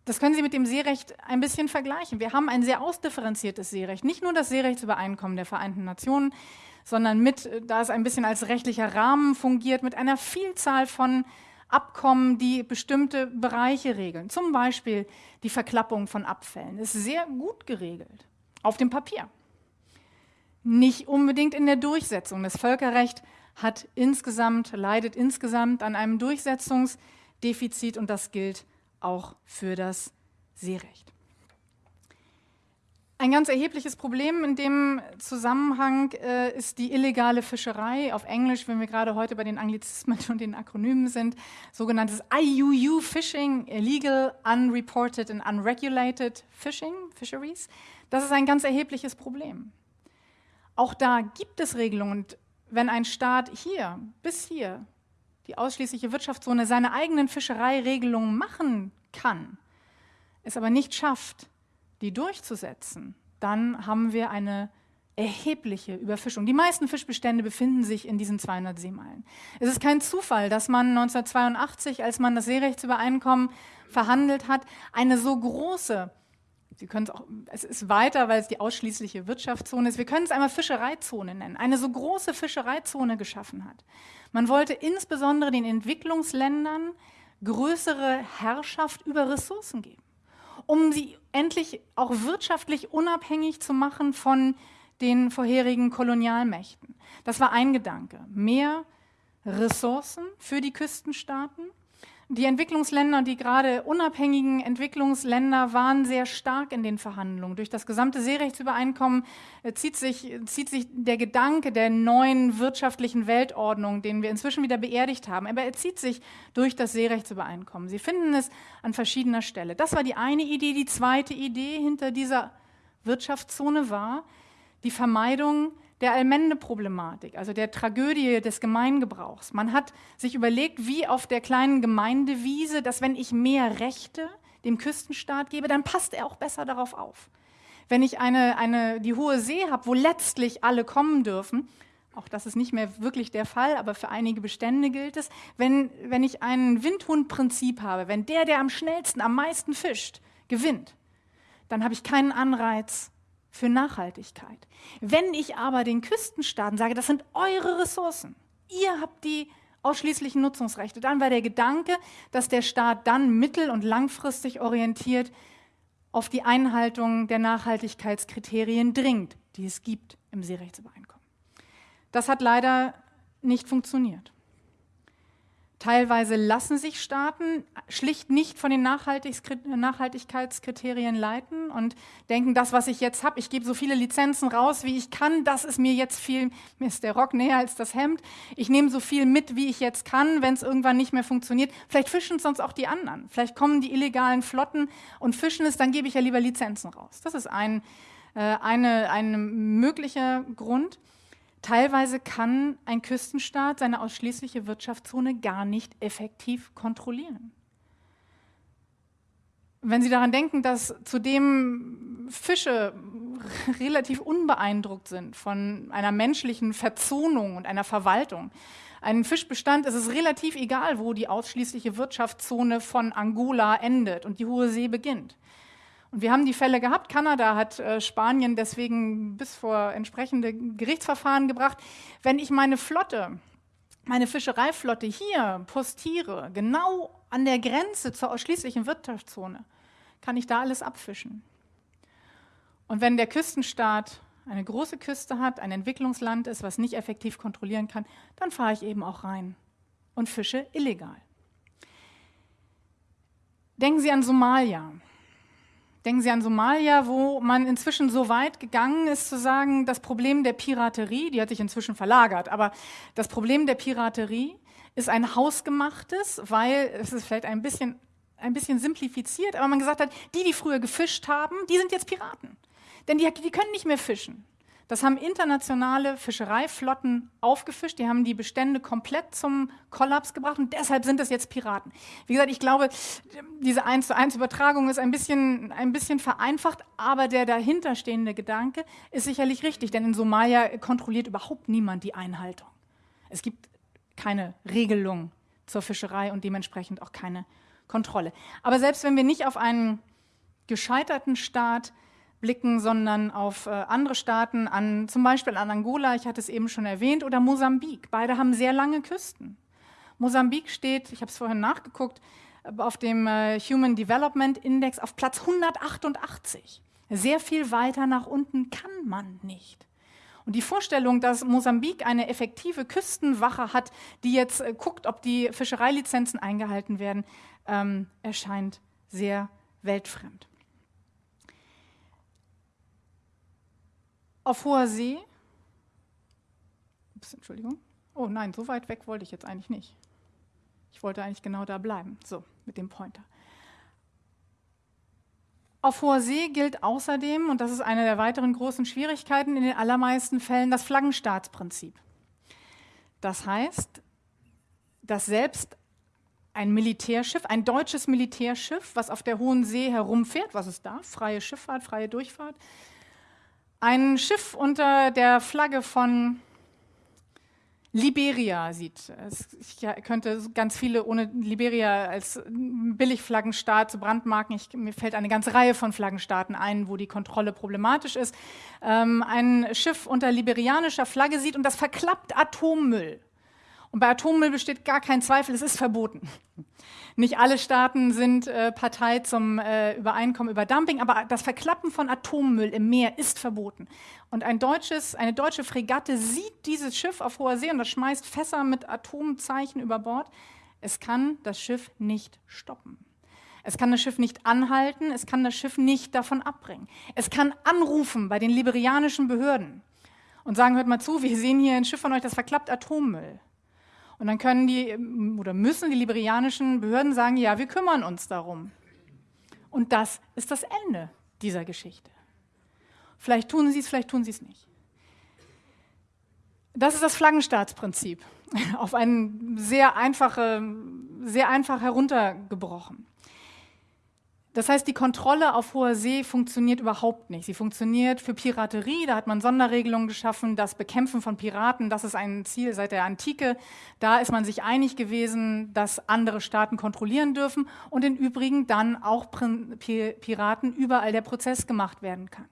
S2: Das können Sie mit dem Seerecht ein bisschen vergleichen. Wir haben ein sehr ausdifferenziertes Seerecht. Nicht nur das Seerechtsübereinkommen der Vereinten Nationen, sondern mit, da es ein bisschen als rechtlicher Rahmen fungiert, mit einer Vielzahl von Abkommen, die bestimmte Bereiche regeln. Zum Beispiel die Verklappung von Abfällen ist sehr gut geregelt, auf dem Papier. Nicht unbedingt in der Durchsetzung. Das Völkerrecht hat insgesamt, leidet insgesamt an einem Durchsetzungsdefizit und das gilt auch für das Seerecht. Ein ganz erhebliches Problem in dem Zusammenhang äh, ist die illegale Fischerei. Auf Englisch, wenn wir gerade heute bei den Anglizismen und den Akronymen sind, sogenanntes IUU Fishing, Illegal, Unreported and Unregulated Fishing, Fisheries. Das ist ein ganz erhebliches Problem. Auch da gibt es Regelungen. Und wenn ein Staat hier, bis hier, die ausschließliche Wirtschaftszone, seine eigenen Fischereiregelungen machen kann, es aber nicht schafft, die durchzusetzen, dann haben wir eine erhebliche Überfischung. Die meisten Fischbestände befinden sich in diesen 200 Seemeilen. Es ist kein Zufall, dass man 1982, als man das Seerechtsübereinkommen verhandelt hat, eine so große, Sie können es auch, es ist weiter, weil es die ausschließliche Wirtschaftszone ist, wir können es einmal Fischereizone nennen, eine so große Fischereizone geschaffen hat. Man wollte insbesondere den Entwicklungsländern größere Herrschaft über Ressourcen geben um sie endlich auch wirtschaftlich unabhängig zu machen von den vorherigen Kolonialmächten. Das war ein Gedanke. Mehr Ressourcen für die Küstenstaaten die Entwicklungsländer, die gerade unabhängigen Entwicklungsländer waren sehr stark in den Verhandlungen. Durch das gesamte Seerechtsübereinkommen äh, zieht sich, zieht sich der Gedanke der neuen wirtschaftlichen Weltordnung, den wir inzwischen wieder beerdigt haben, aber er zieht sich durch das Seerechtsübereinkommen. Sie finden es an verschiedener Stelle. Das war die eine Idee. Die zweite Idee hinter dieser Wirtschaftszone war die Vermeidung der Allmende-Problematik, also der Tragödie des Gemeingebrauchs. Man hat sich überlegt, wie auf der kleinen Gemeindewiese, dass wenn ich mehr Rechte dem Küstenstaat gebe, dann passt er auch besser darauf auf. Wenn ich eine, eine, die hohe See habe, wo letztlich alle kommen dürfen, auch das ist nicht mehr wirklich der Fall, aber für einige Bestände gilt es, wenn, wenn ich ein Windhundprinzip habe, wenn der, der am schnellsten, am meisten fischt, gewinnt, dann habe ich keinen Anreiz, für Nachhaltigkeit. Wenn ich aber den Küstenstaaten sage, das sind eure Ressourcen, ihr habt die ausschließlichen Nutzungsrechte, dann war der Gedanke, dass der Staat dann mittel- und langfristig orientiert auf die Einhaltung der Nachhaltigkeitskriterien dringt, die es gibt im Seerechtsübereinkommen. Das hat leider nicht funktioniert. Teilweise lassen sich Staaten schlicht nicht von den Nachhaltigkeitskriterien leiten und denken, das, was ich jetzt habe, ich gebe so viele Lizenzen raus, wie ich kann, das ist mir jetzt viel, mir ist der Rock näher als das Hemd, ich nehme so viel mit, wie ich jetzt kann, wenn es irgendwann nicht mehr funktioniert. Vielleicht fischen sonst auch die anderen. Vielleicht kommen die illegalen Flotten und fischen es, dann gebe ich ja lieber Lizenzen raus. Das ist ein, äh, eine, ein möglicher Grund. Teilweise kann ein Küstenstaat seine ausschließliche Wirtschaftszone gar nicht effektiv kontrollieren. Wenn Sie daran denken, dass zudem Fische relativ unbeeindruckt sind von einer menschlichen Verzonung und einer Verwaltung, einen Fischbestand ist es relativ egal, wo die ausschließliche Wirtschaftszone von Angola endet und die Hohe See beginnt. Und wir haben die Fälle gehabt. Kanada hat äh, Spanien deswegen bis vor entsprechende Gerichtsverfahren gebracht. Wenn ich meine Flotte, meine Fischereiflotte hier postiere, genau an der Grenze zur ausschließlichen Wirtschaftszone, kann ich da alles abfischen. Und wenn der Küstenstaat eine große Küste hat, ein Entwicklungsland ist, was nicht effektiv kontrollieren kann, dann fahre ich eben auch rein und fische illegal. Denken Sie an Somalia. Denken Sie an Somalia, wo man inzwischen so weit gegangen ist zu sagen, das Problem der Piraterie, die hat sich inzwischen verlagert, aber das Problem der Piraterie ist ein hausgemachtes, weil es ist vielleicht ein bisschen, ein bisschen simplifiziert, aber man gesagt hat, die, die früher gefischt haben, die sind jetzt Piraten. Denn die, die können nicht mehr fischen. Das haben internationale Fischereiflotten aufgefischt, die haben die Bestände komplett zum Kollaps gebracht und deshalb sind es jetzt Piraten. Wie gesagt, ich glaube, diese 1 zu 1 Übertragung ist ein bisschen, ein bisschen vereinfacht, aber der dahinterstehende Gedanke ist sicherlich richtig, denn in Somalia kontrolliert überhaupt niemand die Einhaltung. Es gibt keine Regelung zur Fischerei und dementsprechend auch keine Kontrolle. Aber selbst wenn wir nicht auf einen gescheiterten Staat blicken, sondern auf äh, andere Staaten, an, zum Beispiel an Angola, ich hatte es eben schon erwähnt, oder Mosambik. Beide haben sehr lange Küsten. Mosambik steht, ich habe es vorhin nachgeguckt, auf dem äh, Human Development Index auf Platz 188. Sehr viel weiter nach unten kann man nicht. Und die Vorstellung, dass Mosambik eine effektive Küstenwache hat, die jetzt äh, guckt, ob die Fischereilizenzen eingehalten werden, ähm, erscheint sehr weltfremd. Auf hoher See. Ups, Entschuldigung. Oh nein, so weit weg wollte ich jetzt eigentlich nicht. Ich wollte eigentlich genau da bleiben. So, mit dem Pointer. Auf hoher See gilt außerdem, und das ist eine der weiteren großen Schwierigkeiten, in den allermeisten Fällen das Flaggenstaatsprinzip. Das heißt, dass selbst ein Militärschiff, ein deutsches Militärschiff, was auf der Hohen See herumfährt, was es darf, freie Schifffahrt, freie Durchfahrt, ein Schiff unter der Flagge von Liberia sieht. Ich könnte ganz viele ohne Liberia als Billigflaggenstaat zu brandmarken. Ich, mir fällt eine ganze Reihe von Flaggenstaaten ein, wo die Kontrolle problematisch ist. Ähm, ein Schiff unter liberianischer Flagge sieht und das verklappt Atommüll. Und bei Atommüll besteht gar kein Zweifel, es ist verboten. Nicht alle Staaten sind äh, Partei zum äh, Übereinkommen über Dumping, aber das Verklappen von Atommüll im Meer ist verboten. Und ein deutsches, eine deutsche Fregatte sieht dieses Schiff auf hoher See und das schmeißt Fässer mit Atomzeichen über Bord. Es kann das Schiff nicht stoppen. Es kann das Schiff nicht anhalten, es kann das Schiff nicht davon abbringen. Es kann anrufen bei den liberianischen Behörden und sagen, hört mal zu, wir sehen hier ein Schiff von euch, das verklappt Atommüll. Und dann können die ähm, oder müssen die liberianischen Behörden sagen, ja, wir kümmern uns darum. Und das ist das Ende dieser Geschichte. Vielleicht tun sie es, vielleicht tun sie es nicht. Das ist das Flaggenstaatsprinzip, auf einen sehr einfache, sehr einfach heruntergebrochen. Das heißt, die Kontrolle auf hoher See funktioniert überhaupt nicht. Sie funktioniert für Piraterie, da hat man Sonderregelungen geschaffen. Das Bekämpfen von Piraten, das ist ein Ziel seit der Antike. Da ist man sich einig gewesen, dass andere Staaten kontrollieren dürfen und im Übrigen dann auch Piraten überall der Prozess gemacht werden kann.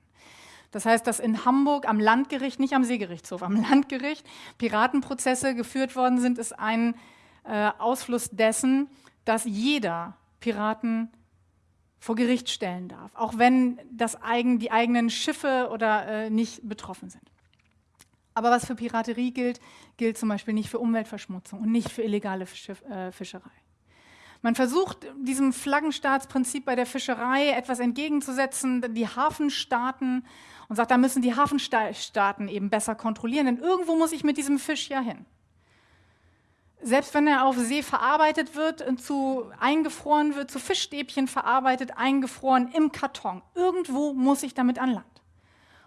S2: Das heißt, dass in Hamburg am Landgericht, nicht am Seegerichtshof, am Landgericht Piratenprozesse geführt worden sind, ist ein äh, Ausfluss dessen, dass jeder Piraten vor Gericht stellen darf, auch wenn das eigen, die eigenen Schiffe oder äh, nicht betroffen sind. Aber was für Piraterie gilt, gilt zum Beispiel nicht für Umweltverschmutzung und nicht für illegale Fisch, äh, Fischerei. Man versucht diesem Flaggenstaatsprinzip bei der Fischerei etwas entgegenzusetzen, die Hafenstaaten, und sagt, da müssen die Hafenstaaten eben besser kontrollieren, denn irgendwo muss ich mit diesem Fisch ja hin. Selbst wenn er auf See verarbeitet wird, zu eingefroren wird, zu Fischstäbchen verarbeitet, eingefroren im Karton, irgendwo muss ich damit an Land.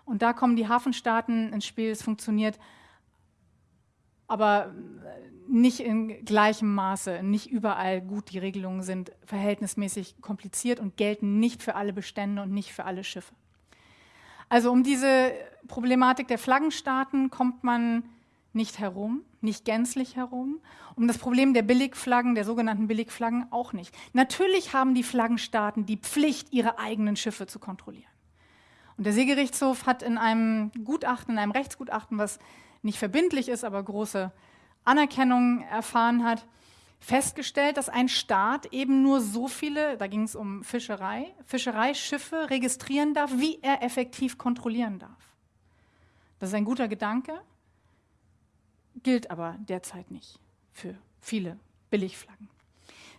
S2: Und da kommen die Hafenstaaten ins Spiel. Es funktioniert aber nicht in gleichem Maße, nicht überall gut. Die Regelungen sind verhältnismäßig kompliziert und gelten nicht für alle Bestände und nicht für alle Schiffe. Also um diese Problematik der Flaggenstaaten kommt man nicht herum, nicht gänzlich herum. Um das Problem der Billigflaggen, der sogenannten Billigflaggen auch nicht. Natürlich haben die Flaggenstaaten die Pflicht, ihre eigenen Schiffe zu kontrollieren. Und der Seegerichtshof hat in einem Gutachten, in einem Rechtsgutachten, was nicht verbindlich ist, aber große Anerkennung erfahren hat, festgestellt, dass ein Staat eben nur so viele, da ging es um Fischerei, Fischereischiffe registrieren darf, wie er effektiv kontrollieren darf. Das ist ein guter Gedanke, gilt aber derzeit nicht für viele Billigflaggen.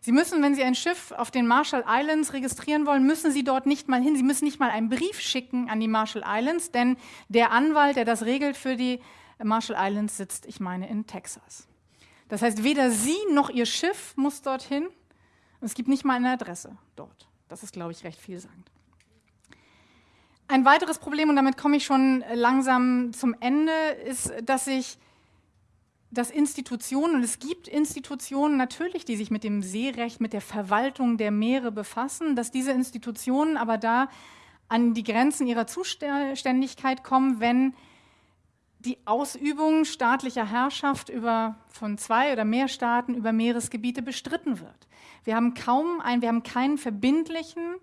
S2: Sie müssen, wenn Sie ein Schiff auf den Marshall Islands registrieren wollen, müssen Sie dort nicht mal hin. Sie müssen nicht mal einen Brief schicken an die Marshall Islands, denn der Anwalt, der das regelt für die Marshall Islands sitzt, ich meine, in Texas. Das heißt, weder Sie noch Ihr Schiff muss dorthin. Es gibt nicht mal eine Adresse dort. Das ist, glaube ich, recht vielsagend. Ein weiteres Problem, und damit komme ich schon langsam zum Ende, ist, dass sich dass Institutionen, und es gibt Institutionen natürlich, die sich mit dem Seerecht, mit der Verwaltung der Meere befassen, dass diese Institutionen aber da an die Grenzen ihrer Zuständigkeit kommen, wenn die Ausübung staatlicher Herrschaft über, von zwei oder mehr Staaten über Meeresgebiete bestritten wird. Wir haben kaum ein, wir haben keinen verbindlichen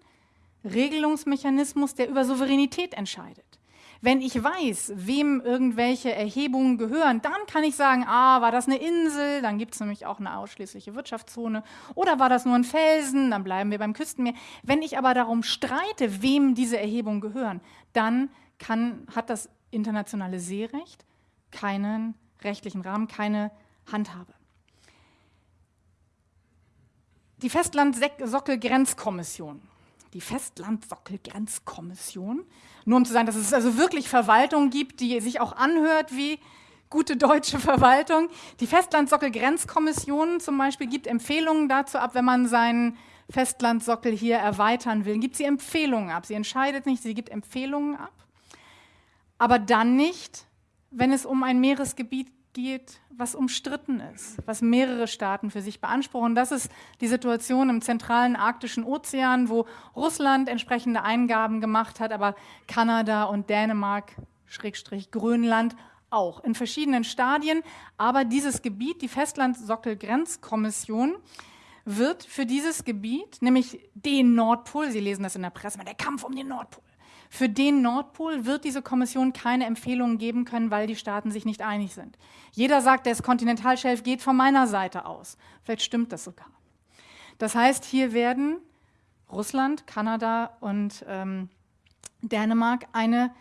S2: Regelungsmechanismus, der über Souveränität entscheidet. Wenn ich weiß, wem irgendwelche Erhebungen gehören, dann kann ich sagen, ah, war das eine Insel, dann gibt es nämlich auch eine ausschließliche Wirtschaftszone, oder war das nur ein Felsen, dann bleiben wir beim Küstenmeer. Wenn ich aber darum streite, wem diese Erhebungen gehören, dann kann, hat das internationale Seerecht keinen rechtlichen Rahmen, keine Handhabe. Die Festland-Sockel-Grenzkommission. Die Festland-Sockel-Grenzkommission. Nur um zu sagen, dass es also wirklich Verwaltung gibt, die sich auch anhört wie gute deutsche Verwaltung. Die Festland-Sockel-Grenzkommission zum Beispiel gibt Empfehlungen dazu ab, wenn man seinen Festlandsockel hier erweitern will. Gibt sie Empfehlungen ab. Sie entscheidet nicht, sie gibt Empfehlungen ab aber dann nicht, wenn es um ein Meeresgebiet geht, was umstritten ist, was mehrere Staaten für sich beanspruchen. Das ist die Situation im zentralen arktischen Ozean, wo Russland entsprechende Eingaben gemacht hat, aber Kanada und Dänemark, Schrägstrich Grönland auch in verschiedenen Stadien. Aber dieses Gebiet, die Festland-Sockel-Grenzkommission, wird für dieses Gebiet, nämlich den Nordpol, Sie lesen das in der Presse, der Kampf um den Nordpol, für den Nordpol wird diese Kommission keine Empfehlungen geben können, weil die Staaten sich nicht einig sind. Jeder sagt, das Kontinentalschelf geht von meiner Seite aus. Vielleicht stimmt das sogar. Das heißt, hier werden Russland, Kanada und ähm, Dänemark eine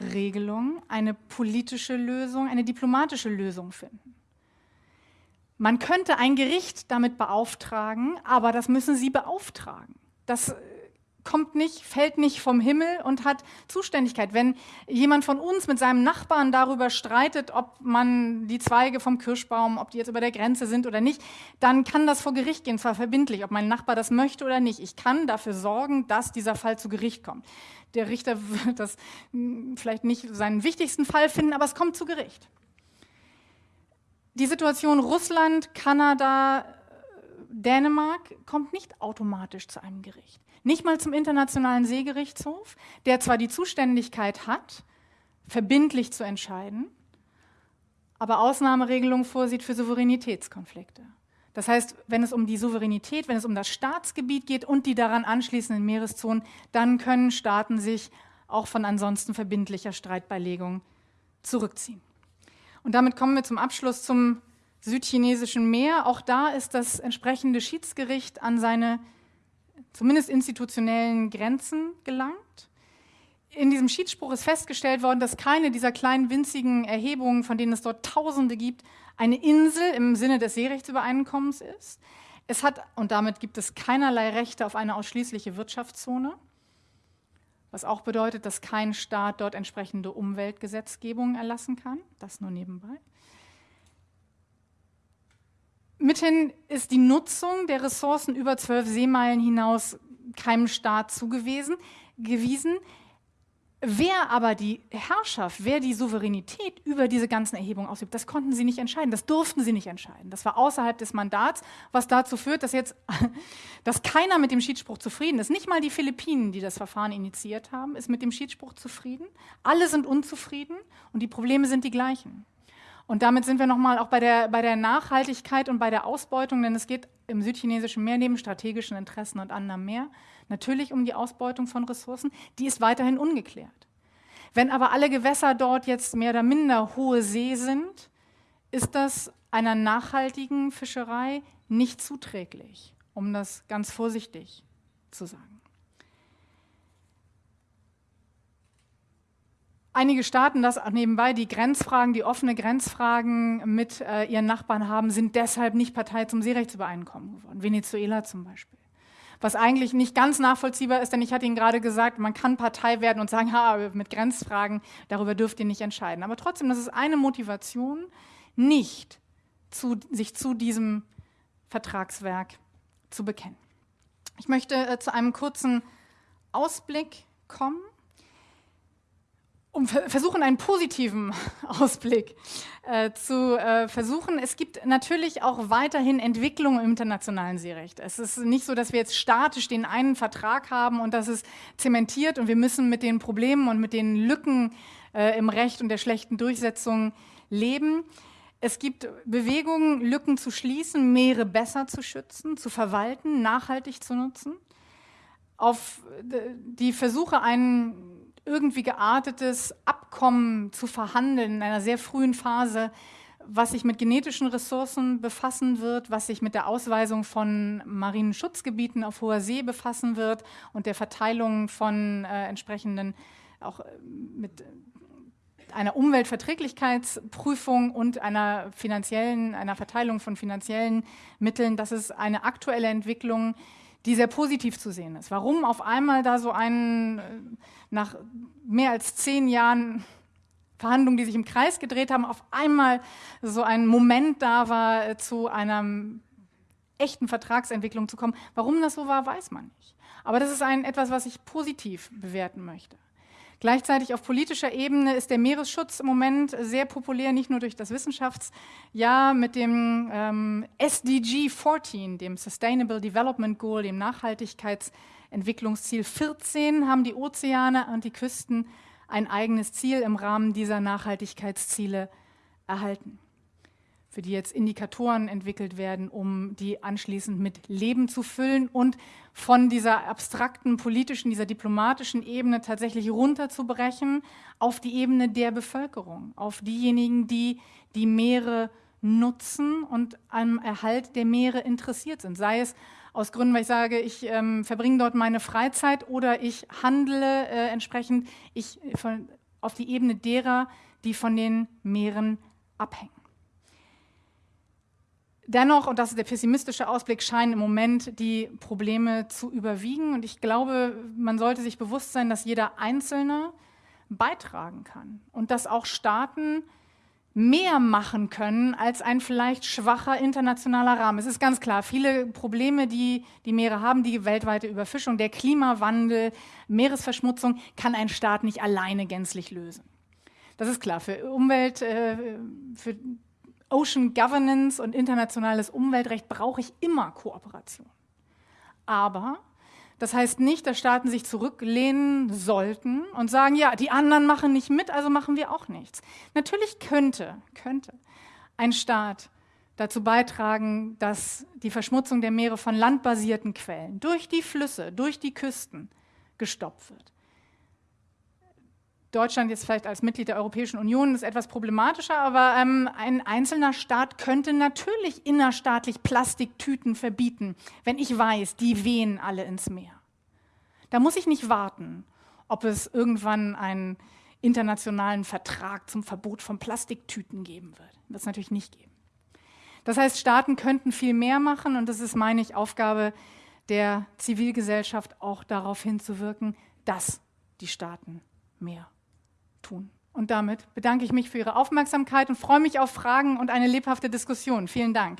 S2: Regelung, eine politische Lösung, eine diplomatische Lösung finden. Man könnte ein Gericht damit beauftragen, aber das müssen sie beauftragen. Das kommt nicht, fällt nicht vom Himmel und hat Zuständigkeit. Wenn jemand von uns mit seinem Nachbarn darüber streitet, ob man die Zweige vom Kirschbaum, ob die jetzt über der Grenze sind oder nicht, dann kann das vor Gericht gehen, zwar verbindlich, ob mein Nachbar das möchte oder nicht. Ich kann dafür sorgen, dass dieser Fall zu Gericht kommt. Der Richter wird das hm, vielleicht nicht seinen wichtigsten Fall finden, aber es kommt zu Gericht. Die Situation Russland, Kanada, Dänemark kommt nicht automatisch zu einem Gericht. Nicht mal zum Internationalen Seegerichtshof, der zwar die Zuständigkeit hat, verbindlich zu entscheiden, aber Ausnahmeregelungen vorsieht für Souveränitätskonflikte. Das heißt, wenn es um die Souveränität, wenn es um das Staatsgebiet geht und die daran anschließenden Meereszonen, dann können Staaten sich auch von ansonsten verbindlicher Streitbeilegung zurückziehen. Und damit kommen wir zum Abschluss zum südchinesischen Meer. Auch da ist das entsprechende Schiedsgericht an seine zumindest institutionellen Grenzen gelangt. in diesem Schiedsspruch ist festgestellt worden, dass keine dieser kleinen winzigen Erhebungen, von denen es dort Tausende gibt, eine Insel im Sinne des Seerechtsübereinkommens ist. Es hat, und damit gibt es keinerlei Rechte auf eine ausschließliche Wirtschaftszone, was auch bedeutet, dass kein Staat dort entsprechende Umweltgesetzgebung erlassen kann. Das nur nebenbei. Mithin ist die Nutzung der Ressourcen über zwölf Seemeilen hinaus keinem Staat zugewiesen. Wer aber die Herrschaft, wer die Souveränität über diese ganzen Erhebungen ausübt, das konnten sie nicht entscheiden, das durften sie nicht entscheiden. Das war außerhalb des Mandats, was dazu führt, dass jetzt, dass keiner mit dem Schiedsspruch zufrieden ist. Nicht mal die Philippinen, die das Verfahren initiiert haben, ist mit dem Schiedsspruch zufrieden. Alle sind unzufrieden und die Probleme sind die gleichen. Und damit sind wir nochmal auch bei der, bei der Nachhaltigkeit und bei der Ausbeutung, denn es geht im südchinesischen Meer neben strategischen Interessen und anderem mehr natürlich um die Ausbeutung von Ressourcen, die ist weiterhin ungeklärt. Wenn aber alle Gewässer dort jetzt mehr oder minder hohe See sind, ist das einer nachhaltigen Fischerei nicht zuträglich, um das ganz vorsichtig zu sagen. Einige Staaten, das nebenbei, die Grenzfragen, die offene Grenzfragen mit äh, ihren Nachbarn haben, sind deshalb nicht Partei zum Seerechtsübereinkommen geworden. Venezuela zum Beispiel. Was eigentlich nicht ganz nachvollziehbar ist, denn ich hatte Ihnen gerade gesagt, man kann Partei werden und sagen, ha, mit Grenzfragen, darüber dürft ihr nicht entscheiden. Aber trotzdem, das ist eine Motivation, nicht zu, sich zu diesem Vertragswerk zu bekennen. Ich möchte äh, zu einem kurzen Ausblick kommen um versuchen, einen positiven Ausblick äh, zu äh, versuchen. Es gibt natürlich auch weiterhin Entwicklungen im internationalen Seerecht. Es ist nicht so, dass wir jetzt statisch den einen Vertrag haben und das ist zementiert und wir müssen mit den Problemen und mit den Lücken äh, im Recht und der schlechten Durchsetzung leben. Es gibt Bewegungen, Lücken zu schließen, Meere besser zu schützen, zu verwalten, nachhaltig zu nutzen. Auf die Versuche, einen irgendwie geartetes Abkommen zu verhandeln in einer sehr frühen Phase, was sich mit genetischen Ressourcen befassen wird, was sich mit der Ausweisung von marinen Schutzgebieten auf hoher See befassen wird und der Verteilung von äh, entsprechenden, auch äh, mit einer Umweltverträglichkeitsprüfung und einer finanziellen, einer Verteilung von finanziellen Mitteln. Das ist eine aktuelle Entwicklung, die sehr positiv zu sehen ist. Warum auf einmal da so ein, äh, nach mehr als zehn Jahren Verhandlungen, die sich im Kreis gedreht haben, auf einmal so ein Moment da war, äh, zu einer echten Vertragsentwicklung zu kommen. Warum das so war, weiß man nicht. Aber das ist ein, etwas, was ich positiv bewerten möchte. Gleichzeitig auf politischer Ebene ist der Meeresschutz im Moment sehr populär, nicht nur durch das Wissenschaftsjahr mit dem ähm, SDG 14, dem Sustainable Development Goal, dem Nachhaltigkeitsentwicklungsziel 14, haben die Ozeane und die Küsten ein eigenes Ziel im Rahmen dieser Nachhaltigkeitsziele erhalten für die jetzt Indikatoren entwickelt werden, um die anschließend mit Leben zu füllen und von dieser abstrakten politischen, dieser diplomatischen Ebene tatsächlich runterzubrechen auf die Ebene der Bevölkerung, auf diejenigen, die die Meere nutzen und am Erhalt der Meere interessiert sind. Sei es aus Gründen, weil ich sage, ich ähm, verbringe dort meine Freizeit oder ich handle äh, entsprechend ich, von, auf die Ebene derer, die von den Meeren abhängen. Dennoch, und das ist der pessimistische Ausblick, scheinen im Moment die Probleme zu überwiegen. Und ich glaube, man sollte sich bewusst sein, dass jeder Einzelne beitragen kann und dass auch Staaten mehr machen können als ein vielleicht schwacher internationaler Rahmen. Es ist ganz klar, viele Probleme, die die Meere haben, die weltweite Überfischung, der Klimawandel, Meeresverschmutzung, kann ein Staat nicht alleine gänzlich lösen. Das ist klar. Für Umwelt, äh, für Ocean Governance und internationales Umweltrecht brauche ich immer Kooperation. Aber das heißt nicht, dass Staaten sich zurücklehnen sollten und sagen, ja, die anderen machen nicht mit, also machen wir auch nichts. Natürlich könnte, könnte ein Staat dazu beitragen, dass die Verschmutzung der Meere von landbasierten Quellen durch die Flüsse, durch die Küsten gestoppt wird. Deutschland jetzt vielleicht als Mitglied der Europäischen Union ist etwas problematischer, aber ähm, ein einzelner Staat könnte natürlich innerstaatlich Plastiktüten verbieten, wenn ich weiß, die wehen alle ins Meer. Da muss ich nicht warten ob es irgendwann einen internationalen Vertrag zum Verbot von Plastiktüten geben wird. Das natürlich nicht geben. Das heißt, Staaten könnten viel mehr machen und das ist, meine ich, Aufgabe der Zivilgesellschaft, auch darauf hinzuwirken, dass die Staaten mehr tun. Und damit bedanke ich mich für Ihre Aufmerksamkeit und freue mich auf Fragen und eine lebhafte Diskussion. Vielen Dank.